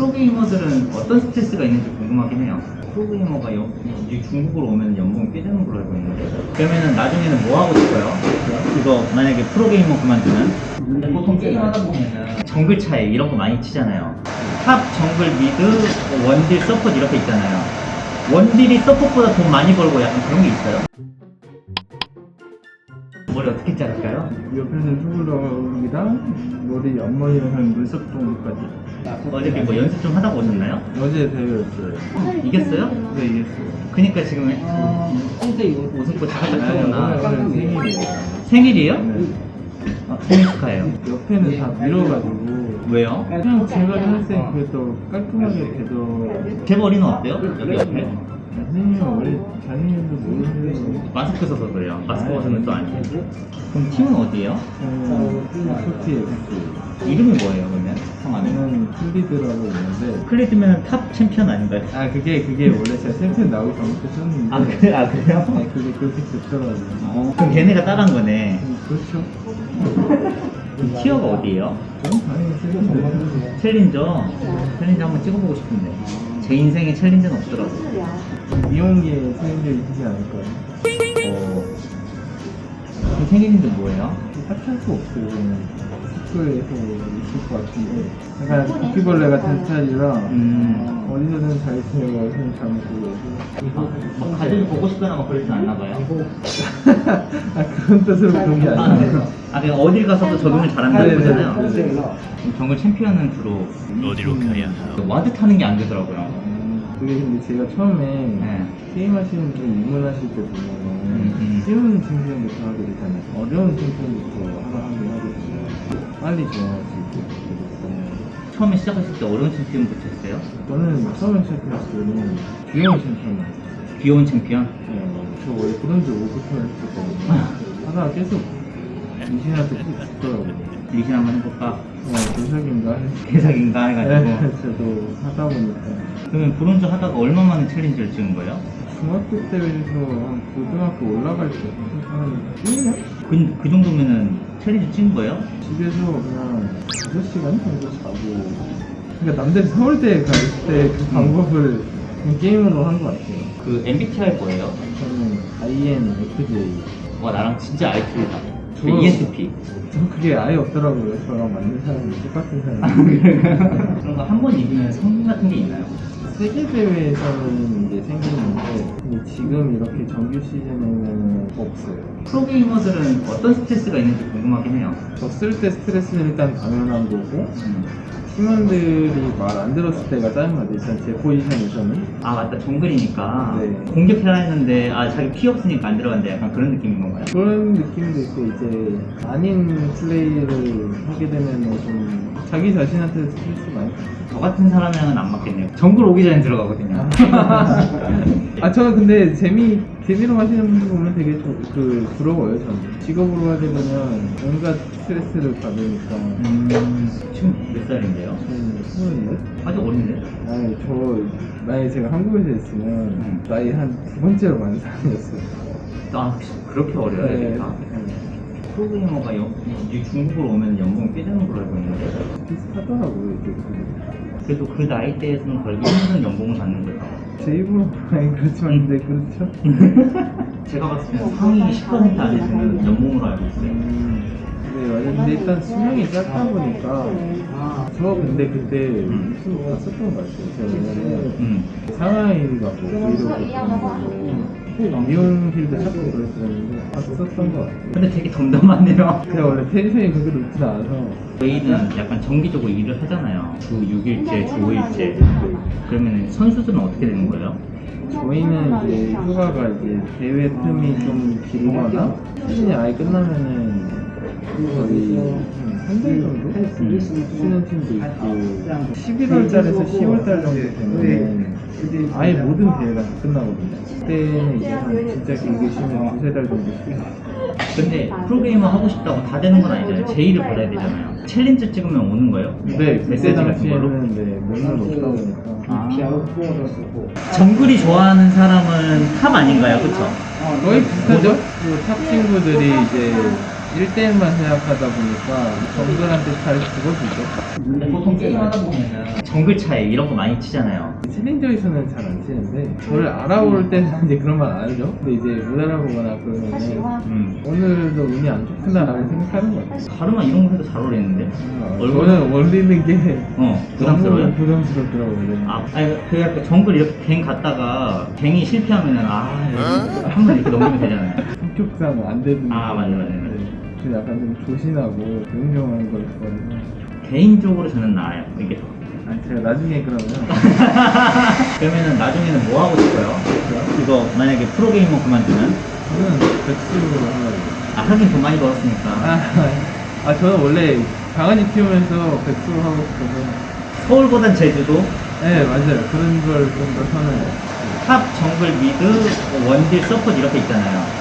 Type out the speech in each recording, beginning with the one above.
프로게이머들은 어떤 스트레스가 있는지 궁금하긴 해요. 프로게이머가 여, 이 중국으로 오면 연봉이 꽤 되는 걸로 알고 있는데 그러면은 나중에는 뭐 하고 싶어요? 이거 만약에 프로게이머 그만두면 보통 게임 하다 보면은 정글 차이 이런 거 많이 치잖아요. top, 정글, mid, 원딜, support 이렇게 있잖아요. 원딜이 support보다 돈 많이 벌고 약간 그런 게 있어요. 머리 어떻게 자를까요? 옆에는 투블럭이랑 머리 앞머리랑 정도까지 어저께 뭐 연습 좀 하다가 오셨나요? 어제 대회였어요 이겼어요? 네 이겼어요 그니까 지금 웃음꽃 살짝 아니, 오늘, 피었구나 오늘 생일이에요 생일이요? 네. 아, 생일 축하해요 옆에는 다 밀어가지고 왜요? 그냥 제가 생각할 때 그게 더 깔끔하게 돼서 제 머리는 어때요? 여기 옆에? 선생님 원래 자신님도 모르는데 마스크 써서 그래요. 마스크 벗으면 또 아니에요 그럼 팀은 어디예요? 소티 FC 이름이 뭐예요 그러면? 저는 클리드라고 있는데. 클리드면 top 챔피언 아닌가요? 아 그게 그게 원래 제가 챔프 나오기 전부터 썼는데. 아, 그래? 아 그래요? 네, 그게 그렇게 됐더라고요 어, 그럼 걔네가 따라한 거네. 음, 그렇죠. 그럼 tier가 어디예요? 저는 당연히 쓰는데 challenger? challenger 한번 찍어보고 싶은데. 제 인생에 챌린저는 없더라고 이용기에 생일이 있지 않을까요? 어... 그럼 생일인데 뭐예요? 없어요. 그냥 학교에서 있을 것 같은데. 약간 바퀴벌레 같은 스타일이라 음... 어디서든 잘 있으려고 손 잡고. 막 가족이 보고 싶거나 막 그러진 않나 봐요? 아 그런 뜻으로 그런 게 아, 아니에요. 아 그냥 어딜 가서도 적응을 잘한다는 네, 네, 거잖아요. 네, 네. 그럼 정글 챔피언은 주로 어디로 가야 하오? ward 타는 게 안 되더라고요. 음, 그게 근데 제가 처음에 네. 게임 하시는 분 입문하실 때 보면은. 쉬운 챔피언부터 하게 되잖아요 어려운 챔피언부터 하나 하긴 하거든요 빨리 정할 수 있게 그래서 처음에 시작하실 때 어려운 챔피언부터 했어요? 저는 처음에 시작했을 때는 귀여운 챔피언이었어요 귀여운 챔피언? 네, 저 원래 브론즈 5부터 했었거든요 하다가 계속 리신한테 꼭 죽더라고요 리신 한번 해볼까? 어, 대사인가 개사긴가 해가지고 네, 저도 하다 보니까 그러면 브론즈 하다가 얼마 만에 challenger를 찍은 거예요? 중학교 때에서 한 고등학교 올라갈 때, 한 1년? 그, 그 정도면은 challenger 찍은 거예요? 집에서 그냥 5시간 정도 자고. 그러니까 남들 서울대에 갈 때 그 방법을 그냥 게임으로 한 것 같아요. 그 MBTI 뭐예요? 저는 INFJ. 와 나랑 진짜 IQ다 그 저요? ESTP 전 그게 아예 없더라고요. 저랑 맞는 사람이 똑같은 아, 사람이. 그런 거 한 번 이기면 성공 같은 게 있나요? 세계대회에서는 이제 생기는데, 근데 지금 이렇게 정규 시즌에는 없어요. 프로게이머들은 어떤 스트레스가 있는지 궁금하긴 해요 졌을 때 스트레스는 일단 당연한 거고, 음. 팀원들이 말 안 들었을 때가 짜증나죠. 일단 제 포지션에서는. 아 맞다 정글이니까 네. 공격해야 했는데 아 자기 피 없으니까 안 들어간다 약간 그런 느낌인 건가요? 그런 느낌도 있고, 이제 아닌 플레이를 하게 되면 좀 자기 자신한테 스트레스 많이 받죠. 저 같은 사람이랑은 안 맞겠네요 정글 오기 전에 들어가거든요 아, 저는 근데 재미, 재미로 하시는 분들 보면 되게 저, 그, 부러워요, 저는. 직업으로 하게 되면 온갖 스트레스를 받으니까. 음, 지금 몇 살인데요? 저는 스물넷? 아직 어린데? 아니, 저, 만약에 제가 한국에서 있으면, 음. 나이 한 두 번째로 많은 사람이었어요. 아 그렇게 어려요 네. 프로게이머가 여, 이 중국으로 오면 연봉이 꽤 되는 걸로 알고 있는데 비슷하더라고요, 이게. 그래도 그 나이 대에서는 걸기 힘든 연봉을 받는 거죠 제 입으로 많이 그렇지만, 근데 그렇죠. 제가 봤을 때는 상위 10% 안에 드는 연봉으로 알고 있어요 음, 네, 맞아요. 근데 일단 수명이 짧다 보니까, 저 근데 그때 유튜브 봤었던 것 같아요. 제가 왜냐면, 음. 상하이가 뭐 브이로그 미용실도 찾고 그랬었는데 봤었던 것 같아요. 근데 되게 덤덤하네요. 제가 원래 텐션이 그렇게 높진 않아서. 저희는 약간 정기적으로 일을 하잖아요. 주 6일째, 주 5일째. 그러면 선수들은 어떻게 되는 거예요? 저희는 이제 휴가가 이제 대회 틈이 좀 길거나 시즌이 아예 끝나면은 거의 한달 정도? 쉬는 팀도 있고 11월 달에서 10월 달 정도 되면 아예 모든 대회가 다 끝나거든요. 그때는 이제 한 진짜 길게 쉬면 두세 달 정도 쉬어요. 근데 프로게이머 하고 싶다고 다 되는 건 아니잖아요 제의를 받아야 되잖아요 challenger 찍으면 오는 거예요? 네, 메시지 같은 걸로? 네, 몇년 없다 보니까 아. 정글이 좋아하는 사람은 top 아닌가요? 그쵸? 거의 비슷하죠? 그탑 친구들이 이제 1대1만 생각하다 보니까 정글한테 잘. 근데 보통 게임 하다 보면은 정글 차이 이런 거 많이 치잖아요. 챌린저에서는 잘 안 치는데 저를 알아볼 때는 이제 그런 말 안 하죠. 근데 이제 못 알아보거나 그러면 음. 오늘도 운이 안 좋구나라고 생각하는 것 같아요. 가르마 이런 거 해도 잘 어울리는데? 얼굴- 저는 올리는 게 어, 부담스러워요? 부담스럽더라고요. 아, 아니, 그 약간 정글 이렇게 갱 갔다가 갱이 실패하면은 아, 한번 이렇게 넘기면 되잖아요. 성격상 안 되는 아, 맞아요, 맞아 저 약간 좀 조신하고 조용조용한 걸 좋아해서 개인적으로 저는 나아요. 이게 더. 아니 제가 나중에 그러면 그러면은 나중에는 뭐 하고 싶어요? 이거 만약에 프로게이머 그만두면? 저는 백수로 하려고 아, 하긴 돈 많이 벌었으니까. 아, 아 저는 원래 강아지 키우면서 백수로 하고 싶어서 서울보단 제주도, 네 맞아요 그런 걸 좀더 선호해요 top, 정글, mid, 뭐 원딜, support 이렇게 있잖아요.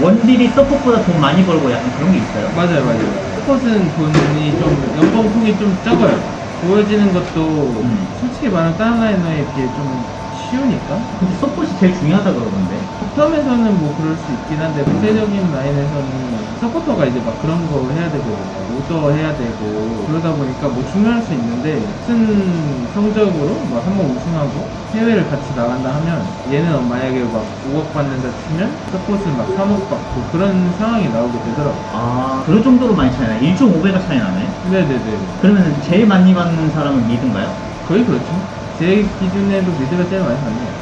원딜이 support보다 돈 많이 벌고 약간 그런 게 있어요. 맞아요 맞아요 support는 돈이 좀 연봉통이 좀 적어요 보여지는 것도 음. 솔직히 말하면 다른 laner에 비해 좀 쉬우니까 근데 support가 제일 중요하다 그러던데. bottom에서는 뭐 그럴 수 있긴 한데 구체적인 라인에서는 서포터가 이제 막 그런 거 해야 되거든요 오더 해야 되고 그러다 보니까 뭐 중요할 수 있는데 무슨 성적으로 막 한 번 우승하고 해외를 같이 나간다 하면 얘는 만약에 막 5억 받는다 치면 support는 막 3억 받고 그런 상황이 나오게 되더라고요 아, 그럴 정도로 많이 차이 나요. 1.5배가 차이 나네. 네네네 그러면 제일 많이 받는 사람은 mid인가요? 거의 그렇죠 제 기준에도 mid가 제일 많이 같아요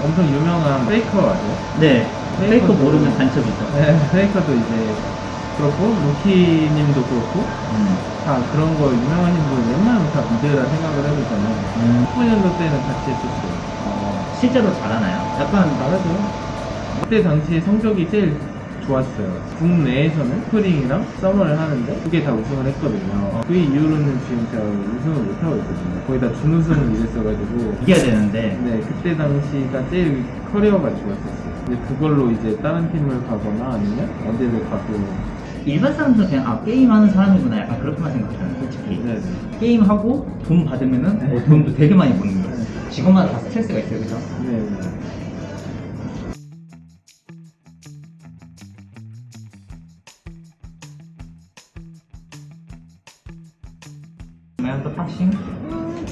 엄청 유명한 페이커 아세요? 네. 페이커 모르면 간첩이죠. 네, 페이커도 이제 그렇고 루키님도 그렇고 음. 다 그런 거 유명하신 분 웬만하면 다 mid라 생각을 해보잖아요. 음. 19년도 때는 같이 했었어요. 어, 실제로 잘하나요? 약간 잘하죠. 그때 당시에 성적이 제일 좋았어요. 국내에서는 spring이랑 summer를 하는데 두 개 다 우승을 했거든요. 그 이후로는 지금 제가 우승을 못하고 있거든요. 거의 다 준우승을 이랬어가지고 이겨야 되는데. 네, 그때 당시가 제일 커리어가 좋았었어요. 근데 그걸로 이제 다른 팀을 가거나 아니면 어디를 가도 일반 사람들은 그냥 아 게임하는 사람이구나 약간 그렇게만 생각하잖아요 솔직히 네. 네. 게임하고 돈 받으면은 어, 네. 뭐 돈도 되게 많이 버는 거예요 네. 직업마다 다 스트레스가 있어요 그죠? 네. 네. 멘토 팍싱 的发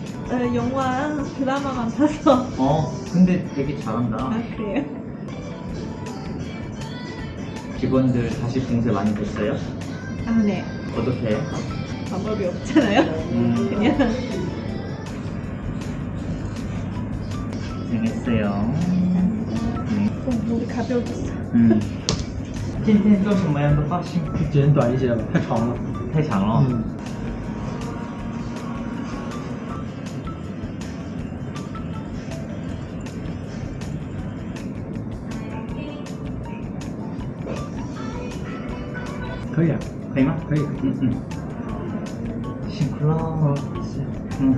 어, 영화 드라마만 봐서. 어 근데 되게 잘한다 아 그래요? 직원들 다시 봉쇄 많이 됐어요? 아 네. 어떻게 해? 방법이 없잖아요. 음. 그냥 고생했어요 네. 어, 목이 가벼워졌어. 음. 今天做什么样的发型？剪短一些吧，太长了。太长了。嗯， 可以啊，可以吗？可以。嗯嗯。辛苦了。嗯。